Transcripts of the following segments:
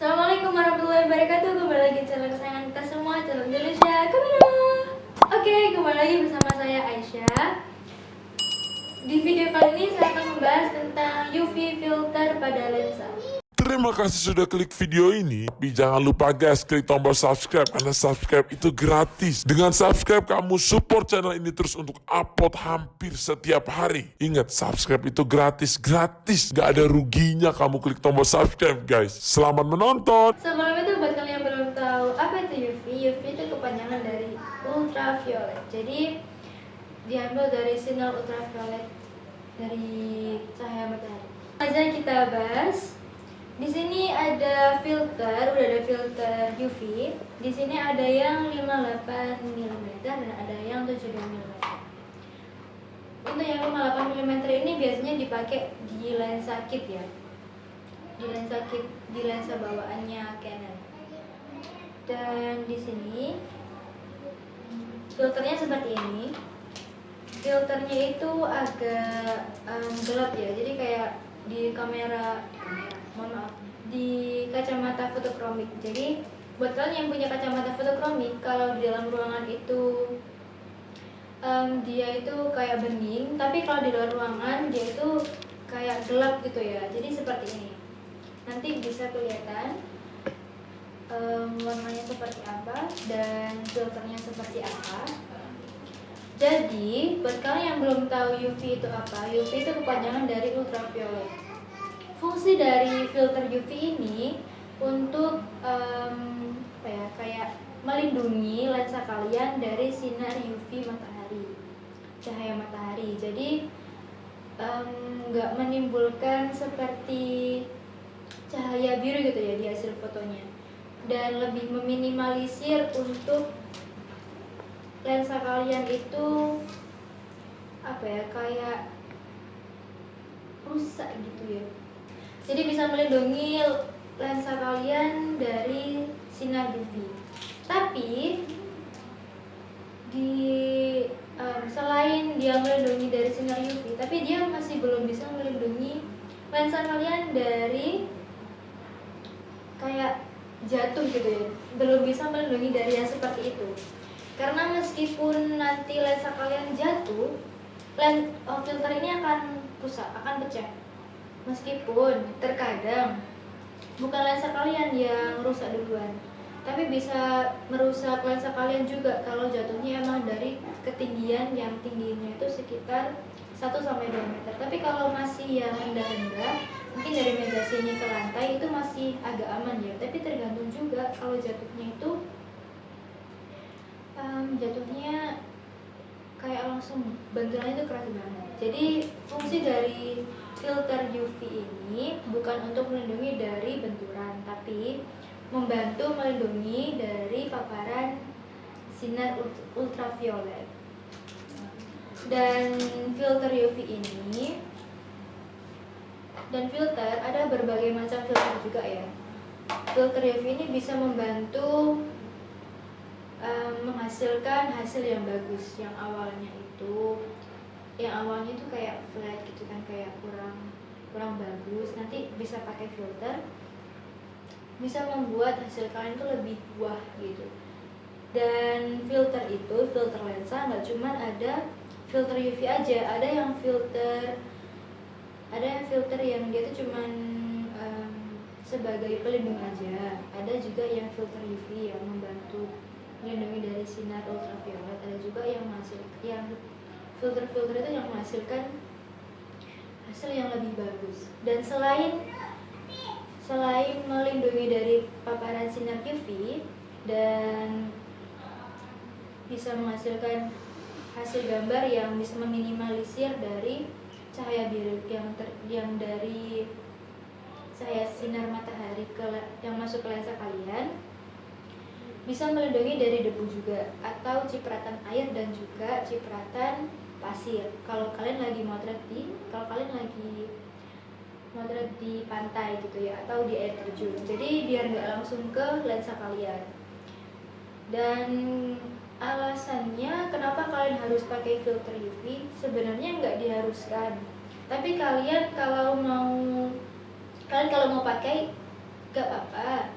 Assalamualaikum warahmatullahi wabarakatuh. Kembali lagi channel kesayangan kita semua Channel Indonesia Kamera. Oke, kembali lagi bersama saya Aisyah. Di video kali ini saya akan membahas tentang UV filter Terima kasih sudah klik video ini. Tapi jangan lupa guys, klik tombol subscribe karena subscribe itu gratis. Dengan subscribe kamu support channel ini terus untuk upload hampir setiap hari. Ingat, subscribe itu gratis, gratis. Gak ada ruginya kamu klik tombol subscribe guys. Selamat menonton. Sebelum itu buat kalian yang belum tahu apa itu UV UV itu kepanjangan dari ultraviolet Jadi diambil dari sinar ultraviolet dari cahaya matahari aja kita bahas di sini ada filter, udah ada filter UV. Di sini ada yang 58 mm dan ada yang 72 mm. Untuk yang 58 mm ini biasanya dipakai di lensa kit ya. Di lensa kit, di lensa bawaannya Canon. Dan di sini filternya seperti ini. Filternya itu agak um, gelap ya. Jadi kayak di kamera, di kacamata fotokromik. Jadi buat kalian yang punya kacamata fotokromik kalau di dalam ruangan itu um, dia itu kayak bening tapi kalau di luar ruangan dia itu kayak gelap gitu ya. Jadi seperti ini. Nanti bisa kelihatan um, warnanya seperti apa dan filternya seperti apa. Jadi buat kalian yang belum tahu UV itu apa UV itu kepanjangan dari ultraviolet fungsi dari filter UV ini untuk um, apa ya kayak melindungi lensa kalian dari sinar UV matahari cahaya matahari. Jadi nggak um, menimbulkan seperti cahaya biru gitu ya di hasil fotonya. Dan lebih meminimalisir untuk lensa kalian itu apa ya kayak rusak gitu ya jadi bisa melindungi lensa kalian dari sinar UV. Tapi di um, selain dia melindungi dari sinar UV, tapi dia masih belum bisa melindungi lensa kalian dari kayak jatuh gitu ya. Belum bisa melindungi dari yang seperti itu. Karena meskipun nanti lensa kalian jatuh, lens oh, filter ini akan rusak, akan pecah Meskipun terkadang bukan lensa kalian yang rusak duluan, tapi bisa merusak lensa kalian juga kalau jatuhnya emang dari ketinggian yang tingginya itu sekitar 1 sampai 2 meter. Tapi kalau masih yang rendah-rendah, mungkin dari meja sini ke lantai itu masih agak aman ya. Tapi tergantung juga kalau jatuhnya itu um, jatuhnya kayak langsung benturannya itu keras banget. Jadi fungsi dari filter UV ini bukan untuk melindungi dari benturan, tapi membantu melindungi dari paparan sinar ultraviolet. Dan filter UV ini dan filter ada berbagai macam filter juga ya. Filter UV ini bisa membantu um, menghasilkan hasil yang bagus yang awalnya itu yang awalnya itu kayak flat gitu kan kayak kurang kurang bagus. Nanti bisa pakai filter bisa membuat hasil kalian itu lebih buah gitu. Dan filter itu filter lensa nggak cuma ada filter UV aja. Ada yang filter ada yang filter yang dia tuh cuman um, sebagai pelindung aja. Ada juga yang filter UV yang membantu melindungi dari sinar ultraviolet. Ada juga yang masih yang filter-filter itu yang menghasilkan hasil yang lebih bagus. Dan selain selain melindungi dari paparan sinar UV dan bisa menghasilkan hasil gambar yang bisa meminimalisir dari cahaya biru yang ter, yang dari cahaya sinar matahari ke yang masuk ke lensa kalian bisa melindungi dari debu juga atau cipratan air dan juga cipratan pasir. Kalau kalian lagi motret di kalau kalian lagi motret di pantai gitu ya atau di air terjun. Jadi biar nggak langsung ke lensa kalian. Dan alasannya kenapa kalian harus pakai filter UV sebenarnya nggak diharuskan. Tapi kalian kalau mau kalian kalau mau pakai gak apa-apa.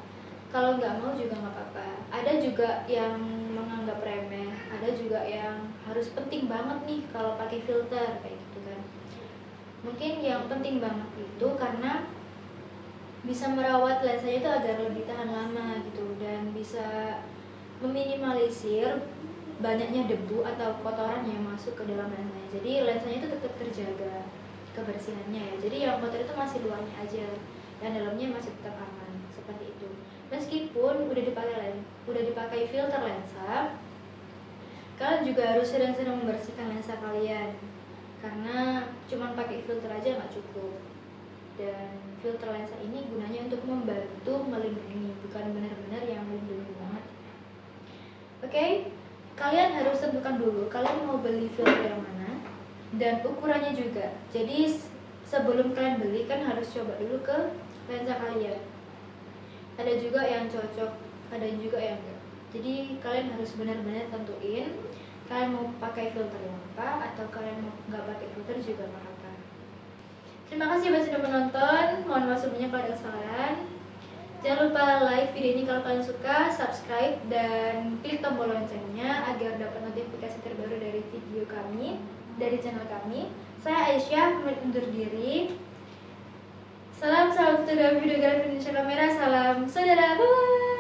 Kalau nggak mau juga nggak apa-apa. Ada juga yang menganggap remeh ada juga yang harus penting banget nih kalau pakai filter kayak gitu kan. Mungkin yang penting banget itu karena bisa merawat lensanya itu agar lebih tahan lama gitu dan bisa meminimalisir banyaknya debu atau kotoran yang masuk ke dalam lensanya. Jadi lensanya itu tetap terjaga kebersihannya ya. Jadi yang kotor itu masih luarnya aja dan dalamnya masih tetap aman seperti itu. Meskipun udah dipakai udah dipakai filter lensa kalian juga harus sering-sering membersihkan lensa kalian. Karena cuman pakai filter aja nggak cukup. Dan filter lensa ini gunanya untuk membantu melindungi bukan benar-benar yang melindungi banget. Oke kalian harus tentukan dulu kalian mau beli filter yang mana dan ukurannya juga. Jadi sebelum kalian beli kan harus coba dulu ke lensa kalian. Ada juga yang cocok ada juga yang enggak jadi kalian harus benar-benar tentuin kalian mau pakai filter yang apa atau kalian mau nggak pakai filter juga nggak apa terima kasih buat sudah menonton mohon maaf sebelumnya kalau ada kesalahan jangan lupa like video ini kalau kalian suka subscribe dan klik tombol loncengnya agar dapat notifikasi terbaru dari video kami dari channel kami saya Aisyah undur diri Salam salam saudara videografi Indonesia Kamera. Salam saudara. Bye.